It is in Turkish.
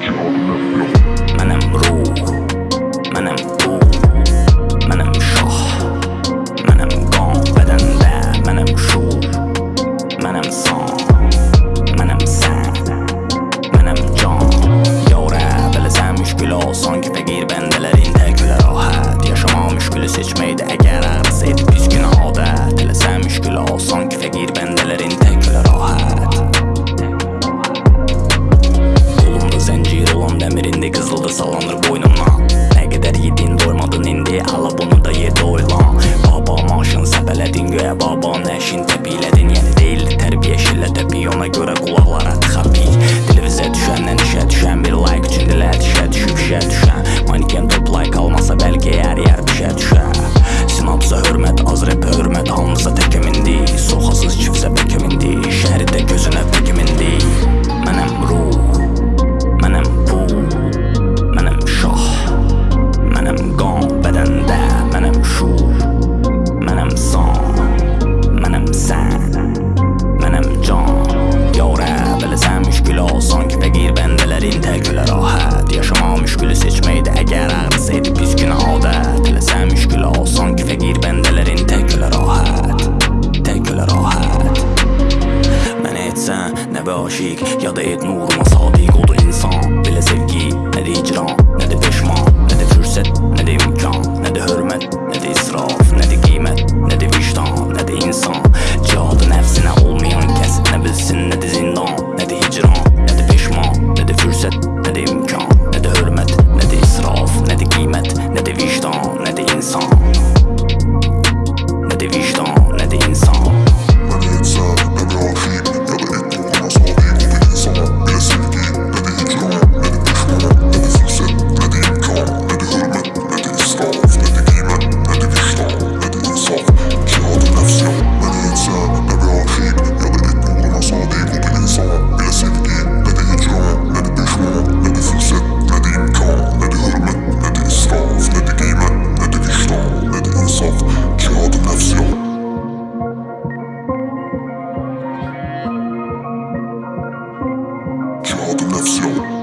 Job Göre kulaklar atxapi Televizya düşəndən et nuruma sadık oldu insan Bile sevgi ne de icra ne de peşman Ne de fırsat ne de imkan Ne de hürmet ne de israf Ne de kıymet ne de vicdan ne de insan Cihadı nefsine olmayan kes ne bilsin ne de corrupción.